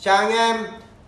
Chào anh em.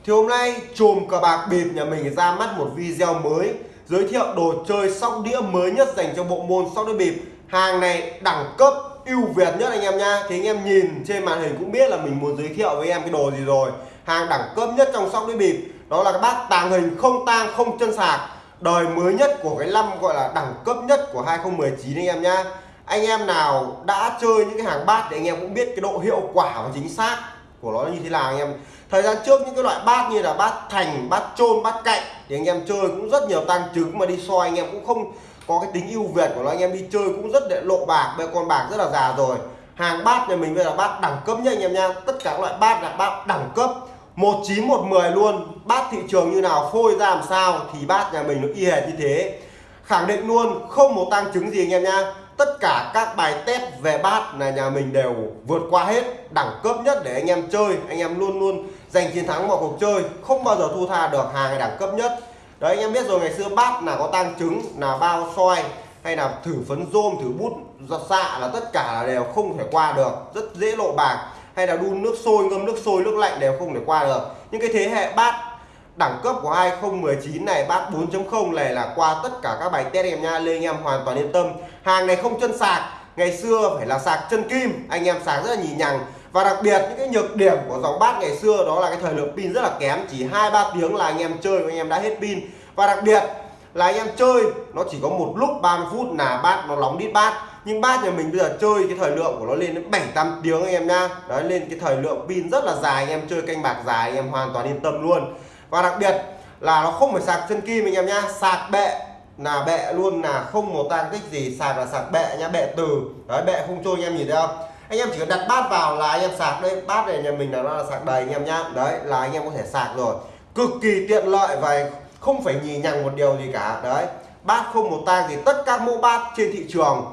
Thì hôm nay chùm cờ bạc bịp nhà mình ra mắt một video mới, Giới thiệu đồ chơi sóc đĩa mới nhất dành cho bộ môn sóc đĩa bịp. Hàng này đẳng cấp ưu việt nhất anh em nha Thì anh em nhìn trên màn hình cũng biết là mình muốn giới thiệu với em cái đồ gì rồi. Hàng đẳng cấp nhất trong sóc đĩa bịp, Đó là cái bát tàng hình không tang, không chân sạc. Đời mới nhất của cái năm gọi là đẳng cấp nhất của 2019 anh em nha anh em nào đã chơi những cái hàng bát thì anh em cũng biết cái độ hiệu quả và chính xác của nó như thế nào anh em thời gian trước những cái loại bát như là bát thành, bát trôn bát cạnh thì anh em chơi cũng rất nhiều tăng trứng mà đi soi anh em cũng không có cái tính ưu việt của nó. Anh em đi chơi cũng rất để lộ bạc bây con bạc rất là già rồi. Hàng bát nhà mình bây giờ bát đẳng cấp nhá anh em nha tất cả các loại bát là bát đẳng cấp. 19 110 luôn. Bát thị trường như nào, phôi ra làm sao thì bát nhà mình nó y hệt như thế. Khẳng định luôn, không một tăng chứng gì anh em nha tất cả các bài test về bát là nhà mình đều vượt qua hết đẳng cấp nhất để anh em chơi. Anh em luôn luôn giành chiến thắng mọi cuộc chơi, không bao giờ thu tha được, hàng đẳng cấp nhất. Đấy, anh em biết rồi, ngày xưa bát là có tang trứng, là bao soi hay là thử phấn rôm, thử bút giọt xạ là tất cả là đều không thể qua được. Rất dễ lộ bạc. Hay là đun nước sôi, ngâm nước sôi, nước lạnh đều không thể qua được. Những cái thế hệ bát đẳng cấp của 2019 này, bát 4.0 này là qua tất cả các bài test em nha lên anh em hoàn toàn yên tâm. Hàng này không chân sạc ngày xưa phải là sạc chân kim, anh em sạc rất là nhì nhằng. Và đặc biệt những cái nhược điểm của dòng bát ngày xưa đó là cái thời lượng pin rất là kém, chỉ hai ba tiếng là anh em chơi anh em đã hết pin. Và đặc biệt là anh em chơi, nó chỉ có một lúc 30 phút là bát nó nóng đít bát. Nhưng bát nhà mình bây giờ chơi cái thời lượng của nó lên đến 7 8 tiếng anh em nha đấy, lên cái thời lượng pin rất là dài, anh em chơi canh bạc dài, anh em hoàn toàn yên tâm luôn. Và đặc biệt là nó không phải sạc chân kim anh em nhá, sạc bệ là bệ luôn là không một tan tích gì sạc là sạc bệ nhá bệ từ. Đấy bệ không trôi anh em nhìn thấy không? Anh em chỉ cần đặt bát vào là anh em sạc đây bát này nhà mình là nó là sạc đầy anh em nhá. Đấy là anh em có thể sạc rồi. Cực kỳ tiện lợi và không phải nhì nhằng một điều gì cả. Đấy bát không một tang thì tất cả mẫu bát trên thị trường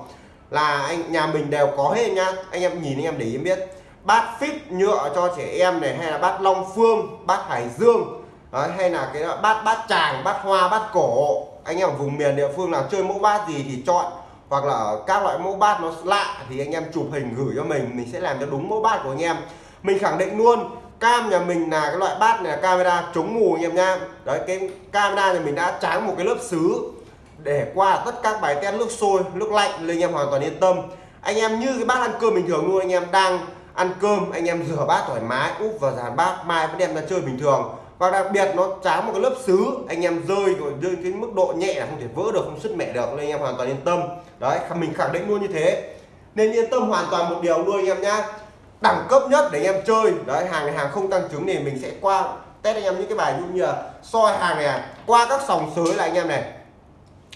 là anh nhà mình đều có hết nhá. Anh em nhìn anh em để ý biết. Bát fit nhựa cho trẻ em này hay là bát long phương bát hải dương. Đấy, hay là cái bát bát tràng bát hoa bát cổ anh em ở vùng miền địa phương nào chơi mẫu bát gì thì chọn, hoặc là các loại mẫu bát nó lạ thì anh em chụp hình gửi cho mình mình sẽ làm cho đúng mẫu bát của anh em. Mình khẳng định luôn, cam nhà mình là cái loại bát này là camera chống mù anh em nha. Đấy, cái camera nhà mình đã tráng một cái lớp xứ để qua tất các bài test nước sôi, nước lạnh, nên anh em hoàn toàn yên tâm. Anh em như cái bát ăn cơm bình thường luôn, anh em đang ăn cơm, anh em rửa bát thoải mái, úp vào dàn bát, mai vẫn đem ra chơi bình thường và đặc biệt nó tráng một cái lớp xứ, anh em rơi rồi rơi cái mức độ nhẹ là không thể vỡ được, không sứt mẻ được, nên anh em hoàn toàn yên tâm. Đấy mình khẳng định luôn như thế. Nên yên tâm hoàn toàn một điều luôn anh em nhá. Đẳng cấp nhất để anh em chơi. Đấy, hàng này hàng không tăng trứng thì mình sẽ qua test anh em những cái bài như là soi hàng này à, qua các sòng sới là anh em này.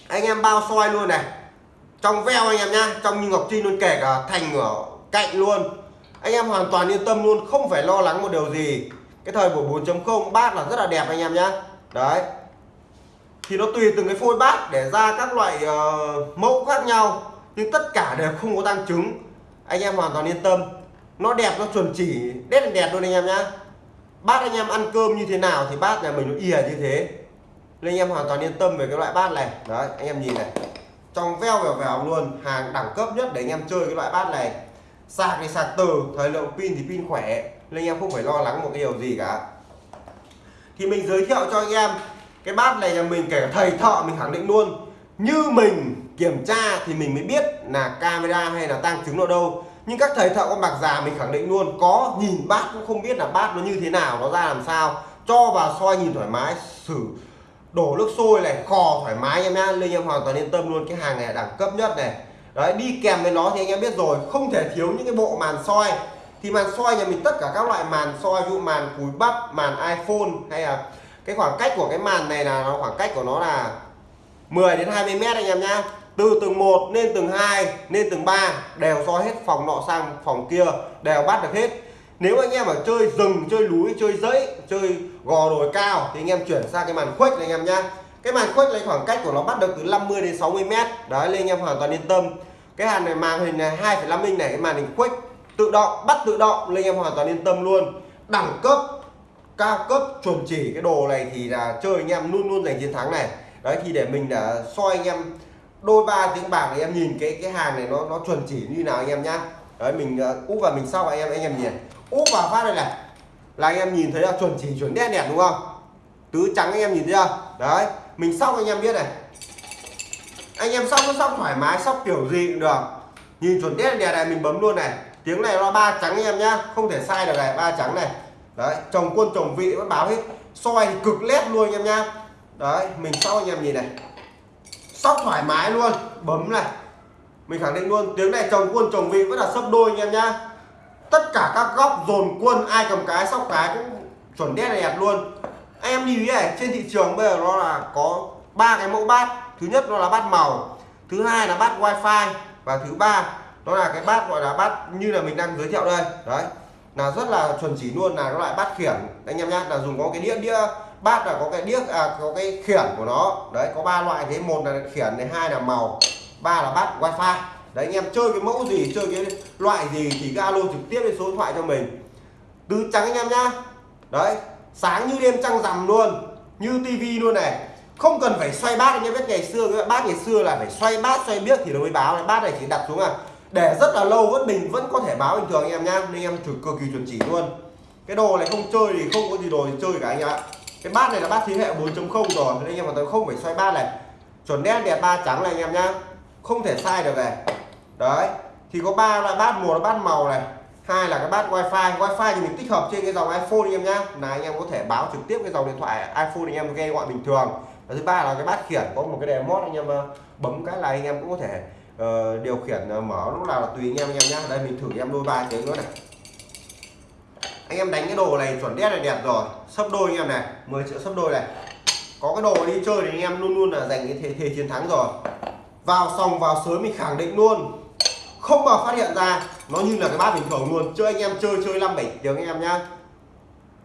Anh em bao soi luôn này. Trong veo anh em nhá, trong như ngọc trinh luôn, kể cả thành ở cạnh luôn. Anh em hoàn toàn yên tâm luôn, không phải lo lắng một điều gì cái thời buổi 4.0 bát là rất là đẹp anh em nhá. Đấy. Thì nó tùy từng cái phôi bát để ra các loại uh, mẫu khác nhau. Nhưng tất cả đều không có tăng chứng anh em hoàn toàn yên tâm. Nó đẹp nó chuẩn chỉ đét đẹp luôn anh em nhá. Bát anh em ăn cơm như thế nào thì bát nhà mình nó ỉa như thế. Nên anh em hoàn toàn yên tâm về cái loại bát này. Đấy anh em nhìn này. Trong veo vèo vèo luôn hàng đẳng cấp nhất để anh em chơi cái loại bát này. Sạc thì sạc từ thời lượng pin thì pin khỏe nên anh em không phải lo lắng một cái điều gì cả. Thì mình giới thiệu cho anh em, cái bát này là mình kể cả thầy thợ mình khẳng định luôn. Như mình kiểm tra thì mình mới biết là camera hay là tăng chứng ở đâu. Nhưng các thầy thợ con bạc già mình khẳng định luôn, có nhìn bát cũng không biết là bát nó như thế nào, nó ra làm sao. Cho vào soi nhìn thoải mái, xử đổ nước sôi này, khò thoải mái em nhá. Nên em hoàn toàn yên tâm luôn, cái hàng này là đẳng cấp nhất này. Đấy, đi kèm với nó thì anh em biết rồi, không thể thiếu những cái bộ màn soi thì màn soi nhà mình tất cả các loại màn soi ví dụ màn cúi bắp màn iPhone hay là cái khoảng cách của cái màn này là nó khoảng cách của nó là 10 đến 20 mét anh em nhá. Từ tầng 1 lên tầng 2 lên tầng 3 đều soi hết phòng nọ sang phòng kia đều bắt được hết. Nếu anh em ở chơi rừng chơi núi chơi dãy chơi gò đồi cao thì anh em chuyển sang cái màn khuếch này anh em nhá. Cái màn khuếch này khoảng cách của nó bắt được từ 50 đến 60 mét. Đấy nên anh em hoàn toàn yên tâm. Cái hàng này màn hình này 2,5 inch này cái màn hình khuếch tự động bắt tự động nên em hoàn toàn yên tâm luôn. Đẳng cấp cao cấp chuẩn chỉ cái đồ này thì là chơi anh em luôn luôn giành chiến thắng này. Đấy thì để mình đã soi anh em đôi ba tiếng bạc thì em nhìn cái cái hàng này nó nó chuẩn chỉ như nào anh em nhá. Đấy mình uh, úp vào mình sau anh em anh em nhìn. Úp vào phát đây này. Là anh em nhìn thấy là chuẩn chỉ chuẩn đen đẹp đúng không? Tứ trắng anh em nhìn thấy chưa? Đấy mình xong anh em biết này. Anh em xong nó xong thoải mái xong kiểu gì cũng được. Nhìn chuẩn đen đẹp này mình bấm luôn này tiếng này nó ba trắng em nhá, không thể sai được này, ba trắng này. Đấy, chồng quân, chồng vị vẫn báo hết. Soi thì cực lét luôn anh em nhá. Đấy, mình sau anh em nhìn này. Sóc thoải mái luôn, bấm này. Mình khẳng định luôn, tiếng này chồng quân, chồng vị vẫn là sấp đôi anh em nhá. Tất cả các góc dồn quân, ai cầm cái, sóc cái cũng chuẩn đét đẹp luôn. Anh em nhìn này, trên thị trường bây giờ nó là có ba cái mẫu bát. Thứ nhất nó là bát màu, thứ hai là bát wifi, và thứ ba nó là cái bát gọi là bát như là mình đang giới thiệu đây. Đấy. Là rất là chuẩn chỉ luôn là nó loại bát khiển. Anh em nhá là dùng có cái đĩa đĩa bát là có cái đĩa à, có cái khiển của nó. Đấy có ba loại thế. Một là khiển này hai là màu ba là bát wifi. Đấy anh em chơi cái mẫu gì chơi cái loại gì thì cái alo trực tiếp lên số điện thoại cho mình. Tứ trắng anh em nhá. Đấy sáng như đêm trăng rằm luôn như tivi luôn này. Không cần phải xoay bát anh em biết ngày xưa cái bát ngày xưa là phải xoay bát xoay biết thì nó mới báo. Bát này chỉ đặt xuống à để rất là lâu vẫn bình vẫn có thể báo bình thường anh em nhá, nên em thử cực kỳ chuẩn chỉ luôn. Cái đồ này không chơi thì không có gì đồ thì chơi cả anh em ạ. Cái bát này là bát thế hệ 4.0 rồi, nên anh em hoàn toàn không phải xoay bát này. Chuẩn đen đẹp ba trắng này anh em nhá, không thể sai được này. Đấy, thì có ba loại bát một là bát màu này, hai là cái bát wifi. Wifi thì mình tích hợp trên cái dòng iphone anh em nhá. Là anh em có thể báo trực tiếp cái dòng điện thoại iphone anh em nghe gọi bình thường. Và thứ ba là cái bát khiển, có một cái đèn mót anh em ờ, bấm cái là anh em cũng có thể uh, điều khiển uh, mở lúc nào là tùy anh em anh em nhá. Đây mình thử em đôi ba tiếng nữa này. Anh em đánh cái đồ này chuẩn đét là đẹp rồi. Sấp đôi anh em này 10 triệu sấp đôi này. Có cái đồ đi chơi thì anh em luôn luôn là giành cái thế, thế chiến thắng rồi. Vào sòng vào sớm mình khẳng định luôn. Không bao phát hiện ra nó như là cái bát bình thường luôn. Chơi anh em chơi chơi năm bảy tiếng anh em nhá.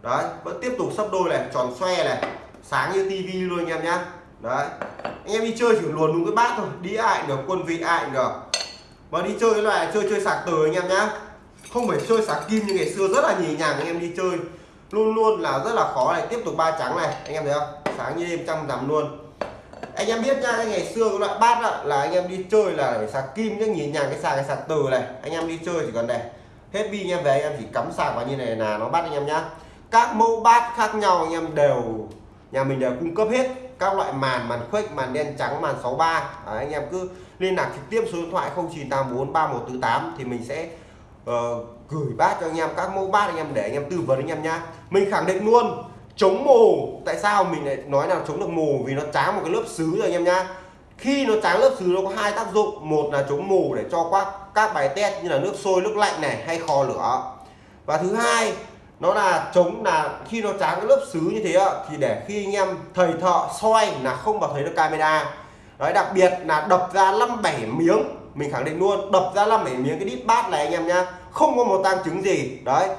Đấy vẫn tiếp tục sấp đôi này tròn xoe này. Sáng như tivi luôn anh em nhá đấy. Anh em đi chơi chỉ luồn đúng cái bát thôi. Đi ai được quân vị ai được. Mà đi chơi cái loại chơi chơi sạc từ anh em nhá. Không phải chơi sạc kim như ngày xưa rất là nhì nhàng anh em đi chơi. Luôn luôn là rất là khó này. Tiếp tục ba trắng này. Anh em thấy không? Sáng như đêm trăm rằm luôn. Anh em biết nhá ngày xưa cái loại bát đó, là anh em đi chơi là phải sạc kim chứ nhìn nhàng cái sạc cái sạc từ này. Anh em đi chơi chỉ cần này. Hết pin anh em về anh em chỉ cắm sạc vào như này là nó bắt anh em nhá. Các mẫu bát khác nhau anh em đều nhà mình đều cung cấp hết các loại màn màn khuếch màn đen trắng màn 63 ba. Anh em cứ liên lạc trực tiếp số điện thoại 0984 3148 thì mình sẽ uh, gửi bát cho anh em các mẫu bát anh em để anh em tư vấn anh em nhá. Mình khẳng định luôn chống mù tại sao mình lại nói là chống được mù vì nó tráng một cái lớp xứ rồi anh em nhá. Khi nó tráng lớp xứ nó có hai tác dụng. Một là chống mù để cho các các bài test như là nước sôi nước lạnh này hay kho lửa. Và thứ hai nó là chống là khi nó tráng cái lớp xứ như thế thì để khi anh em thầy thợ soi là không vào thấy được camera. Đấy, đặc biệt là đập ra năm bảy miếng, mình khẳng định luôn, đập ra năm bảy miếng cái đít bát này anh em nhá, không có một tăng chứng gì. Đấy,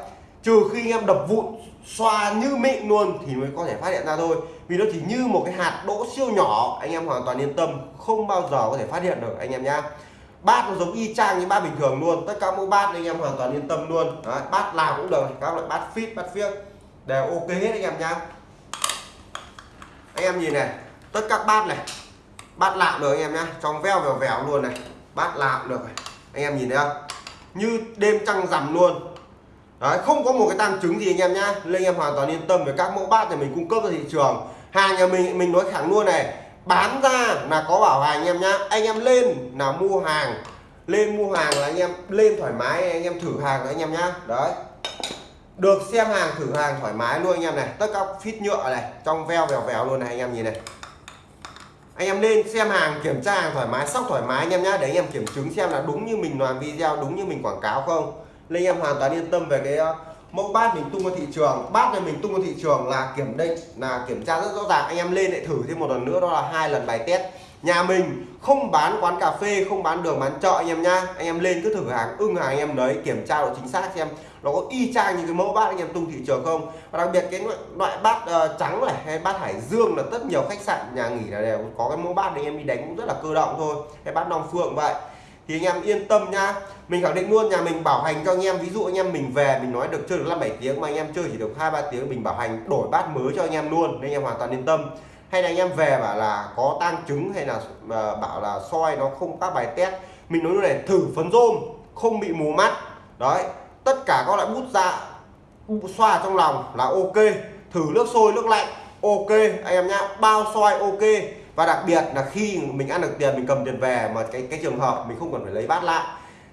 trừ khi anh em đập vụn, xoa như mịn luôn thì mới có thể phát hiện ra thôi. Vì nó chỉ như một cái hạt đỗ siêu nhỏ, anh em hoàn toàn yên tâm, không bao giờ có thể phát hiện được, anh em nhá bát nó giống y chang như bát bình thường luôn. Tất cả mẫu bát anh em hoàn toàn yên tâm luôn. Đấy, bát nào cũng được các loại bát fit bát phiếc. Đều ok hết anh em nhá. Anh em nhìn này tất các bát này bát lạo được anh em nhá. Trong veo vèo vèo luôn này bát lạo được anh em nhìn thấy không? Như đêm trăng rằm luôn. Đấy, không có một cái tăng chứng gì anh em nhá. Nên anh em hoàn toàn yên tâm về các mẫu bát này mình cung cấp ra thị trường. Hàng nhà mình mình nói thẳng luôn này bán ra là có bảo hành anh em nhá. Anh em lên là mua hàng. Lên mua hàng là anh em lên thoải mái, anh em thử hàng rồi anh em nhá. Đấy. Được xem hàng, thử hàng thoải mái luôn anh em này. Tất cả phít nhựa này, trong veo vèo vèo luôn này anh em nhìn này. Anh em lên xem hàng, kiểm tra hàng thoải mái, sóc thoải mái anh em nhá. Để anh em kiểm chứng xem là đúng như mình làm video, đúng như mình quảng cáo không. Nên anh em hoàn toàn yên tâm về cái mẫu bát mình tung vào thị trường. Bát này mình tung vào thị trường là kiểm định là kiểm tra rất rõ ràng. Anh em lên lại thử thêm một lần nữa đó là hai lần bài test. Nhà mình không bán quán cà phê không bán đường bán chợ anh em nhá. Anh em lên cứ thử hàng ưng hàng anh em đấy kiểm tra độ chính xác xem nó có y chang những cái mẫu bát anh em tung thị trường không. Và đặc biệt cái loại bát uh, trắng này hay bát hải dương là rất nhiều khách sạn nhà nghỉ là đều có cái mẫu bát anh em đi đánh cũng rất là cơ động thôi. Hay bát long phượng vậy thì anh em yên tâm nhá mình khẳng định luôn, nhà mình bảo hành cho anh em, ví dụ anh em mình về, mình nói được chơi được năm bảy tiếng mà anh em chơi chỉ được hai ba tiếng, mình bảo hành đổi bát mới cho anh em luôn, nên anh em hoàn toàn yên tâm. Hay là anh em về bảo là có tang chứng hay là ờ, bảo là soi nó không các bài test, mình nói như này, thử phấn rôm, không bị mù mắt. Đấy, tất cả các loại bút dạ xoa trong lòng là ok. Thử nước sôi, nước lạnh ok, anh em nhá. Bao soi ok. Và đặc biệt là khi mình ăn được tiền, mình cầm tiền về mà cái cái trường hợp mình không cần phải lấy bát lại,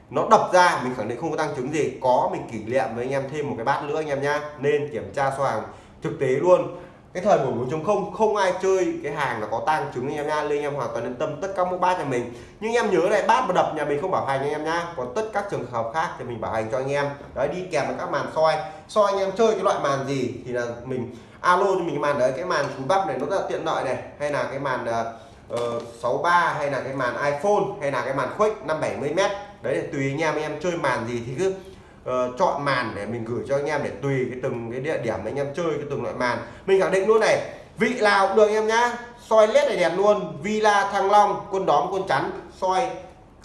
nó đập ra, mình khẳng định không có tăng chứng gì. Có mình kỷ niệm với anh em thêm một cái bát nữa anh em nhá. Nên kiểm tra số hàng thực tế luôn. Cái thời buổi 4.0 không ai chơi cái hàng là có tăng chứng anh em nha nên anh em hoàn toàn yên tâm tất cả mẫu bát nhà mình. Nhưng em nhớ này, bát mà đập nhà mình không bảo hành anh em nhá. Còn tất các trường hợp khác thì mình bảo hành cho anh em. Đấy, đi kèm với các màn soi. Soi anh em chơi cái loại màn gì thì là mình alo cho mình ờ, cái màn đấy cái màn cúi bắp này nó rất là tiện lợi này. Hay là cái màn ờ, ờ, uh, 63 hay là cái màn iPhone hay là cái màn khuếch 570 m đấy tùy anh em anh em chơi màn gì thì cứ uh, chọn màn để mình gửi cho anh em để tùy cái từng cái địa điểm anh em chơi cái từng loại màn. Mình khẳng định luôn này vị nào cũng được anh em nhá. Soi led này đẹp luôn Villa Thăng Long quân đóm quân chắn soi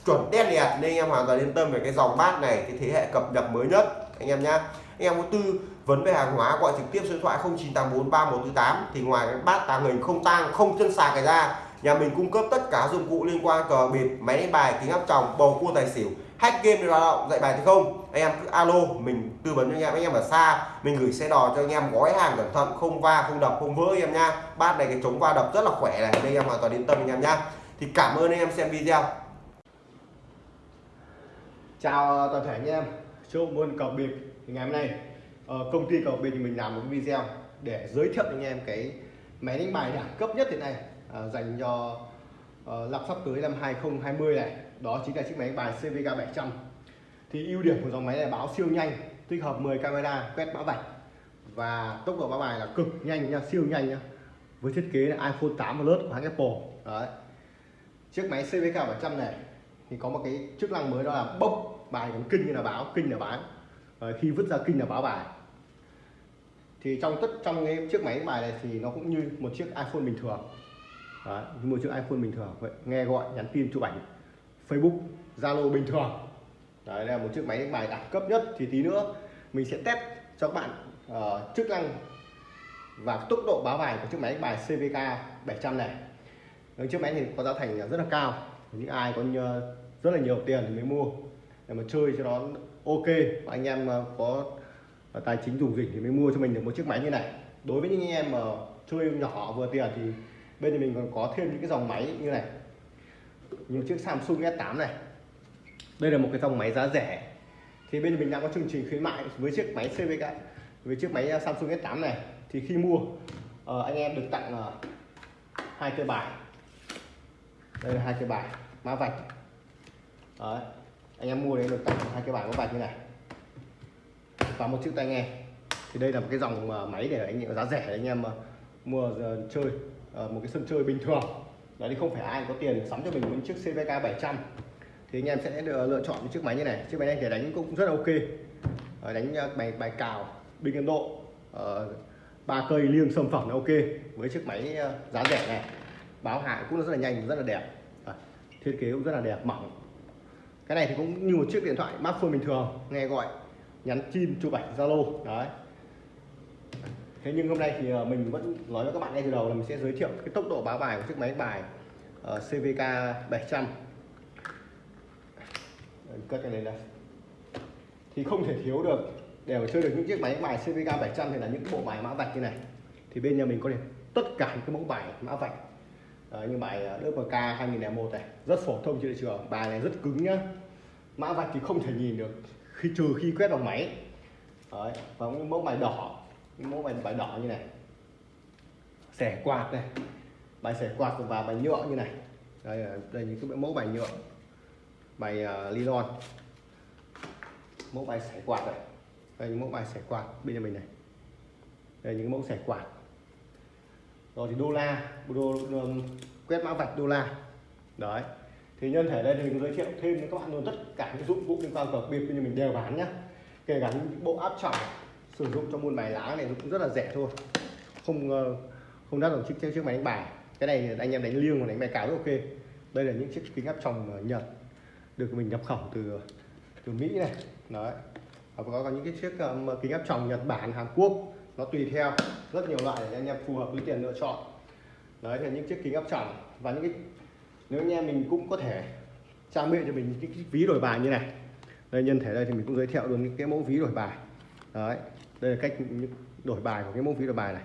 chuẩn đen đẹp. Nên anh em hoàn toàn yên tâm về cái dòng bát này cái thế hệ cập nhật mới nhất anh em nhá. Anh em có tư vấn về hàng hóa gọi trực tiếp số điện thoại 09843148 thì ngoài cái bát tàng hình không tang, không chân sạc cái ra, nhà mình cung cấp tất cả dụng cụ liên quan cờ bịp máy đánh bài, kính áp tròng, bầu cua tài xỉu, hack game lao động, dạy bài thì không? Anh em cứ alo, mình tư vấn cho anh em anh em ở xa, mình gửi xe đò cho anh em gói hàng cẩn thận, không va, không đập, không vỡ anh em nha. Bát này cái chống va đập rất là khỏe này, nên anh em hoàn toàn yên tâm anh em nha. Thì cảm ơn anh em xem video. Chào toàn thể anh em, chúc môn cờ bịp thì ngày hôm nay. Ờ, công ty cầu bên mình làm một video để giới thiệu anh em cái máy đánh bài đẳng cấp nhất hiện nay à, dành cho uh, năm sắp tới năm 2020 này. Đó chính là chiếc máy đánh bài CVK 700 thì ưu điểm của dòng máy này báo siêu nhanh tích hợp 10 camera quét mã vạch và tốc độ báo bài là cực nhanh nha siêu nhanh nha với thiết kế là iPhone 8 Plus của hãng Apple. Đấy. Chiếc máy CVK 700 này thì có một cái chức năng mới đó là bốc bài còn kinh như là báo kinh là bán. Khi vứt ra kinh là báo bài thì trong tất trong cái chiếc máy bài này thì nó cũng như một chiếc iPhone bình thường. Đấy, như một chiếc iPhone bình thường. Vậy nghe gọi nhắn tin chụp ảnh Facebook Zalo bình thường. Đấy, đây là một chiếc máy đánh bài đẳng cấp nhất. Thì tí nữa mình sẽ test cho các bạn uh, chức năng và tốc độ báo bài của chiếc máy đánh bài CVK 700 này. Đấy, chiếc máy thì có giá thành rất là cao. Những ai có rất là nhiều tiền thì mới mua. Để mà chơi cho nó ok và anh em có và tài chính dùng dịch thì mới mua cho mình được một chiếc máy như này. Đối với những anh em mà chơi nhỏ vừa tiền thì bên thì mình còn có thêm những cái dòng máy như này. Như chiếc Samsung S8 này. Đây là một cái dòng máy giá rẻ. Thì bên mình đang có chương trình khuyến mại với chiếc máy CVK với chiếc máy à, Samsung S8 này. Thì khi mua uh, anh em được tặng uh, hai cây bài. Đây là hai cây bài mã vạch. Đấy. anh em mua đấy được tặng hai cái bài mã vạch như này và một chiếc tai nghe. Thì đây là một cái dòng ờ, máy để anh em, giá rẻ để anh em ờ, mua chơi ờ, một cái sân chơi bình thường. Đấy, thì không phải ai có tiền sắm cho mình một chiếc CVK 700 thì anh em sẽ được lựa chọn những chiếc máy như này. Chiếc máy này để đánh cũng rất là ok. Đánh bài bài cào, bình Ấn Độ ba cây liêng sâm phẩm là ok. Với chiếc máy giá rẻ này, báo hại cũng rất là nhanh, rất là đẹp. Thiết kế cũng rất là đẹp, mỏng. Cái này thì cũng như một chiếc điện thoại smartphone bình thường, nghe gọi nhắn tin chụp ảnh zalo đấy. Thế nhưng hôm nay thì ờ, mình vẫn nói với các bạn ngay từ đầu là mình sẽ giới thiệu cái tốc độ báo bài của chiếc máy bài uh, CVK 700 cất cái này đây thì không thể thiếu được để mà chơi được những chiếc máy bài CVK 700 thì là những bộ bài mã vạch như này. Thì bên nhà mình có được tất cả những cái mẫu bài mã vạch. Đấy, như bài ờ, DPK 2001 này rất phổ thông trên thị trường. Bài này rất cứng nhá. Mã vạch thì không thể nhìn được khi trừ khi quét bằng máy. Đấy, và những mẫu bài đỏ những mẫu bài bài đỏ như này. Xẻ quạt này bài xẻ quạt và bài nhựa như này. Đây là đây những cái mẫu bài nhựa bài à, uh, nylon mẫu bài xẻ quạt này. Đây những mẫu bài xẻ quạt bên nhà mình này. Đây những mẫu xẻ quạt. Rồi thì đô la đô, đô, quét mã vạch đô la. Đấy thì nhân thể đây thì mình giới thiệu thêm với các bạn luôn tất cả những dụng cụ liên quan cờ bịp như mình đều bán nhá. Kể cả những bộ áp tròng sử dụng cho môn bài lá này cũng rất là rẻ thôi. Không ờ, không đắt bằng chiếc chiếc máy đánh bài. Cái này anh em đánh liêng và đánh bài cáo rất ok. Đây là những chiếc kính áp tròng nhật được mình nhập khẩu từ từ mỹ này. Đấy. Và có, có những cái chiếc um, kính áp tròng nhật bản hàn quốc. Nó tùy theo rất nhiều loại để anh em phù hợp với tiền lựa chọn. Đấy là những chiếc kính áp tròng và những cái nếu anh em mình cũng có thể trang bị cho mình những cái ví đổi bài như này. Đây nhân thể đây thì mình cũng giới thiệu luôn những cái mẫu ví đổi bài. Đấy đây là cách đổi bài của cái mẫu ví đổi bài này.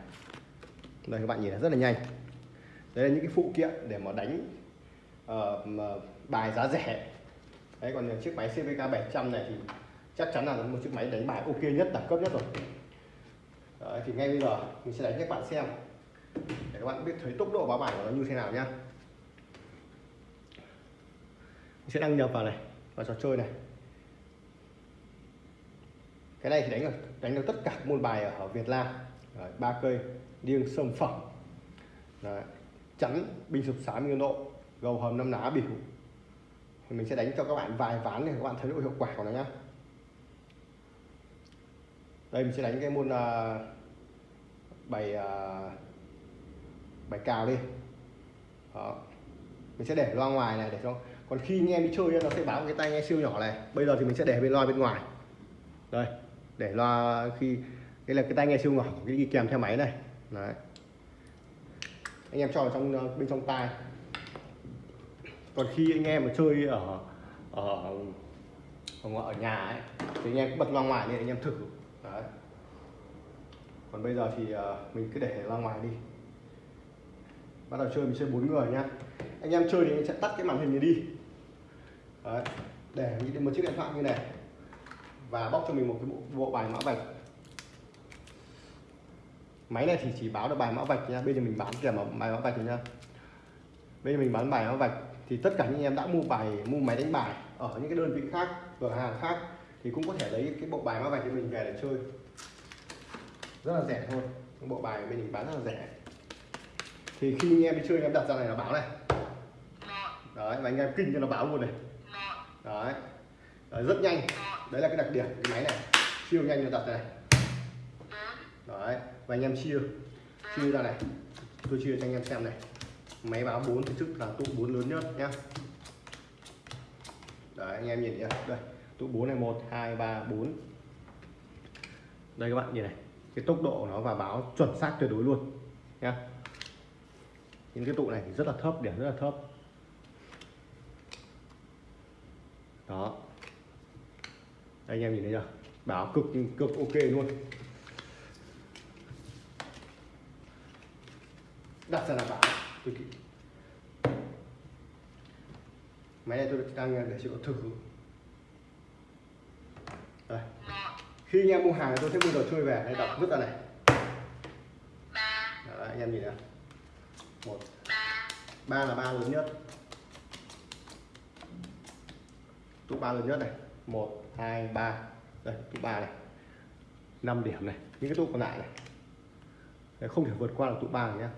Đây các bạn nhìn thấy rất là nhanh. Đây là những cái phụ kiện để mà đánh uh, mà bài giá rẻ. Đấy còn chiếc máy CVK 700 này thì chắc chắn là một chiếc máy đánh bài ok nhất đẳng cấp nhất rồi. Đấy, thì ngay bây giờ mình sẽ đánh cho các bạn xem. Để các bạn biết thấy tốc độ báo bài của nó như thế nào nhá mình sẽ đăng nhập vào này vào trò chơi này. Cái này thì đánh được đánh được tất cả môn bài ở Việt Nam. Ba cây liêng sâm phẩm. Đấy. chắn bình sụp sám nguyên độ gầu hầm năm ná biểu thì mình sẽ đánh cho các bạn vài ván để các bạn thấy độ hiệu quả của nó nhá. Đây mình sẽ đánh cái môn uh, bài uh, bài cào đi mình sẽ để loa ngoài này để cho còn khi anh em đi chơi nó sẽ báo cái tai nghe siêu nhỏ này. Bây giờ thì mình sẽ để bên loa bên ngoài. Đây để loa khi đây là cái tai nghe siêu nhỏ cái đi kèm theo máy này. Đấy. Anh em cho vào trong ờ, bên trong tai. Còn khi anh em mà chơi ở ở ở, ở nhà ấy thì anh em cứ bật loa ngoài lên anh em thử. Đấy. Còn bây giờ thì ờ, mình cứ để loa ngoài đi bắt đầu chơi mình chơi bốn người nhá. Anh em chơi thì anh sẽ tắt cái màn hình này đi. Đấy để một chiếc điện thoại như này. Và bóc cho mình một cái bộ, bộ bài mã vạch. Máy này thì chỉ báo được bài mã vạch nha. Bây giờ mình bán kèm vào bài mã vạch rồi nha bây giờ mình bán bài mã vạch thì tất cả những em đã mua bài mua máy đánh bài ở những cái đơn vị khác cửa hàng khác thì cũng có thể lấy cái bộ bài mã vạch của mình về để chơi. Rất là rẻ thôi. Bộ bài bên mình bán rất là rẻ thì khi anh em đi chơi anh em đặt ra này là báo này. Đấy và anh em kinh cho nó báo luôn này. Đấy, đấy rất nhanh. Đấy là cái đặc điểm cái máy này. Siêu nhanh nó đặt này. Đấy và anh em chia. Chia ra này. Tôi chia cho anh em xem này. Máy báo 4 thì trước là tụ 4 lớn nhất nhá. Đấy anh em nhìn nhá. Đây tụ 4 này 1 2 3 4 đây các bạn nhìn này. Cái tốc độ của nó và báo chuẩn xác tuyệt đối luôn nhá những cái tụ này thì rất là thấp điểm rất là thấp. Đó. Đây anh em nhìn thấy chưa? Báo cực cực ok luôn. Đặt ra là bảo. Tôi kỹ máy này tôi đang để cho thử. Đây. Khi anh em mua hàng tôi sẽ mua đồ chơi về. Đây đọc vứt ra này. Đấy, anh em nhìn nào một. Ba là ba lớn nhất. Tụ ba lớn nhất này. Một hai ba. Đây tụ ba này. 5 điểm này. Những cái tụ còn lại này. Đấy, không thể vượt qua được tụ ba này nhá.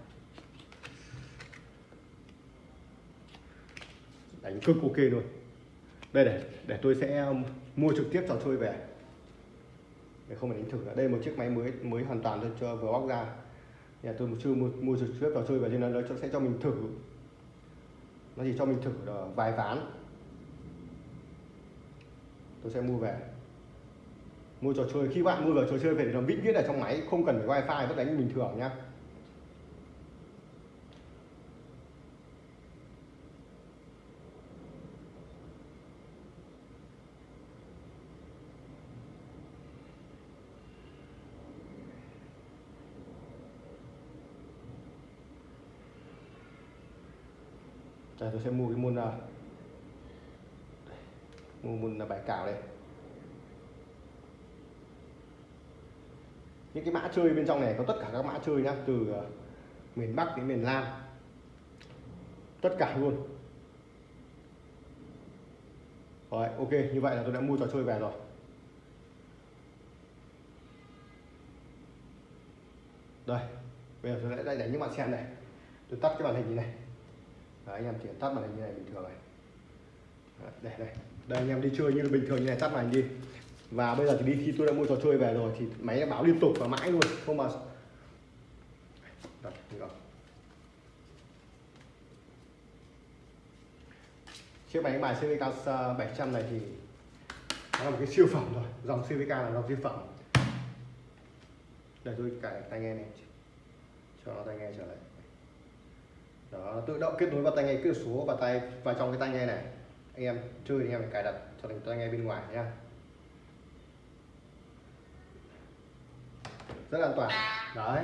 Đánh cực ok luôn. Đây để để tôi sẽ um, mua trực tiếp trò chơi về. Để không phải đánh thử nữa. Đây một chiếc máy mới mới hoàn toàn tôi cho vừa bóc ra nhà tôi chưa mua, mua trực tiếp trò chơi và cho nên nó sẽ cho mình thử. Nó chỉ cho mình thử ờ, vài ván. Tôi sẽ mua về. Mua trò chơi khi bạn mua vào trò chơi về thì nó vĩnh viễn ở trong máy không cần phải wifi vẫn đánh bình thường nhá. Đây, tôi sẽ mua cái môn uh, mua môn bài cào đây. Những cái mã chơi bên trong này có tất cả các mã chơi nhá từ uh, miền Bắc đến miền Nam. Tất cả luôn. Rồi ok như vậy là tôi đã mua trò chơi về rồi. Đây bây giờ tôi sẽ đánh những bạn xem này. Tôi tắt cái màn hình này. Đấy, anh em chỉ tắt màn hình như này bình thường này. Đấy, đây đây. Đây anh em đi chơi như bình thường như này tắt màn hình đi. Và bây giờ thì đi khi tôi đã mua trò chơi về rồi thì máy báo liên tục và mãi luôn không mà Đặt, chiếc máy bài CVK 700 ờ, này thì nó là một cái siêu phẩm rồi. Dòng CVK là dòng siêu phẩm. Để tôi cài tai nghe này. Cho nó tai nghe trở lại đó, tự động kết nối vào tai nghe, kết số và tay vào trong cái tai nghe này. Anh em chơi thì anh em phải cài đặt cho thành tai nghe bên ngoài nha rất an toàn. Đấy.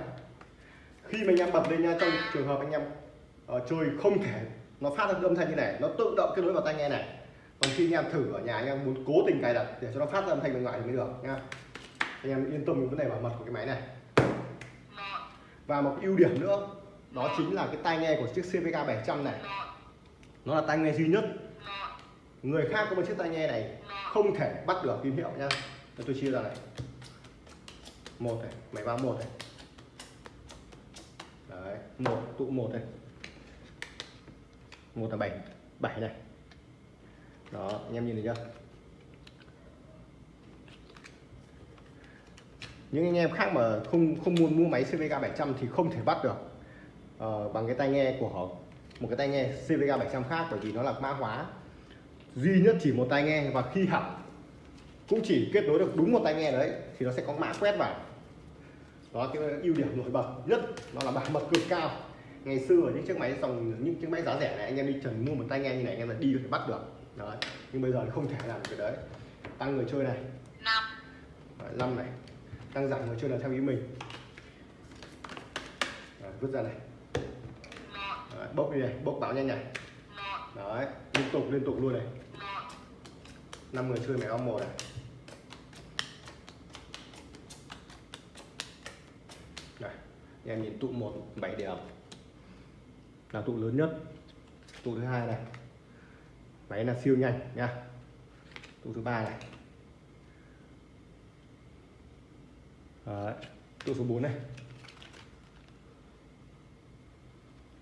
Khi mà anh em bật lên nha trong trường hợp anh em ở chơi không thể, nó phát ra âm thanh như này, nó tự động kết nối vào tai nghe này. Còn khi anh em thử ở nhà, anh em muốn cố tình cài đặt để cho nó phát ra âm thanh bên ngoài thì mới được nha anh em yên tâm về vấn đề bảo mật của cái máy này. Và một ưu điểm nữa đó chính là cái tai nghe của chiếc CVK 700 này. Nó là tai nghe duy nhất. Người khác có một chiếc tai nghe này không thể bắt được tín hiệu nha tôi chia ra này. Một này, máy báo một này. Đấy, một, tụ một này. Một là bảy bảy này. Đó, anh em nhìn thấy chưa? Những anh em khác mà không không muốn mua máy CVK 700 thì không thể bắt được ờ, bằng cái tai nghe của họ một cái tai nghe CVK 700 khác bởi vì nó là mã hóa. Duy nhất chỉ một tai nghe và khi hỏng cũng chỉ kết nối được đúng một tai nghe đấy thì nó sẽ có mã quét vào. Đó cái ưu điểm nổi bật nhất nó là bảo mật cực cao. Ngày xưa ở những chiếc máy dòng những chiếc máy giá rẻ này anh em đi trần mua một tai nghe như này anh em là đi có thể bắt được. Đấy nhưng bây giờ thì không thể làm được cái đấy. Tăng người chơi này. Năm. 5 này. Tăng giảm người chơi là theo ý mình. Đấy, vứt ra này Đấy, bốc đi này bốc báo nhanh này đấy liên tục liên tục luôn này. Năm người chơi mẹ om một này. Này em nhìn tụ một bảy điểm. Là tụ lớn nhất. Tụ thứ hai này. Máy là siêu nhanh nha. Tụ thứ ba này. Đấy. tụ số 4 này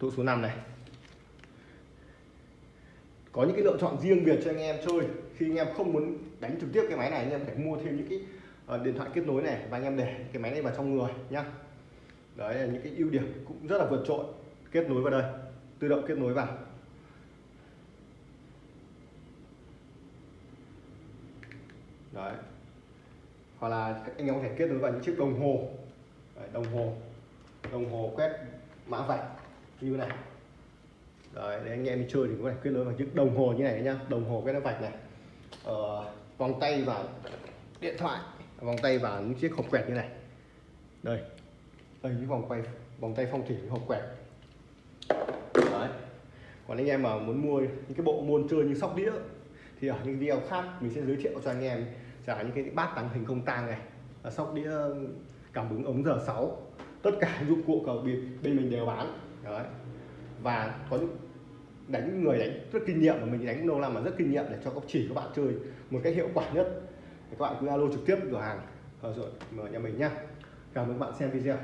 tụ số 5 này. Có những cái lựa chọn riêng biệt cho anh em chơi. Khi anh em không muốn đánh trực tiếp cái máy này anh em phải mua thêm những cái ờ, điện thoại kết nối này và anh em để cái máy này vào trong người nhá. Đấy là những cái ưu điểm cũng rất là vượt trội. Kết nối vào đây tự động kết nối vào. Đấy. Hoặc là anh em có thể kết nối vào những chiếc đồng hồ. Đấy, đồng hồ. Đồng hồ quét mã vạch như này. Đấy để anh em đi chơi thì có thể kết nối vào chiếc đồng hồ như này nhá. Đồng hồ cái nó vạch này. Ờ, vòng tay và điện thoại vòng tay và những chiếc hộp quẹt như này. Đây đây những vòng quay vòng tay phong thủy hộp quẹt. Đấy. Còn anh em mà muốn mua những cái bộ môn chơi như sóc đĩa thì ở những video khác mình sẽ giới thiệu cho anh em trả những cái bát tàng hình không tang này. Sóc đĩa cảm ứng ống giờ 6 tất cả dụng cụ cờ bịp bên mình đều bán đấy. Và có những, đánh người đánh rất kinh nghiệm mà mình đánh lâu năm mà rất kinh nghiệm để cho các chỉ các bạn chơi một cách hiệu quả nhất. Thì các bạn cứ alo trực tiếp cửa hàng. Rồi mở nhà mình nhá. Cảm ơn các bạn xem video.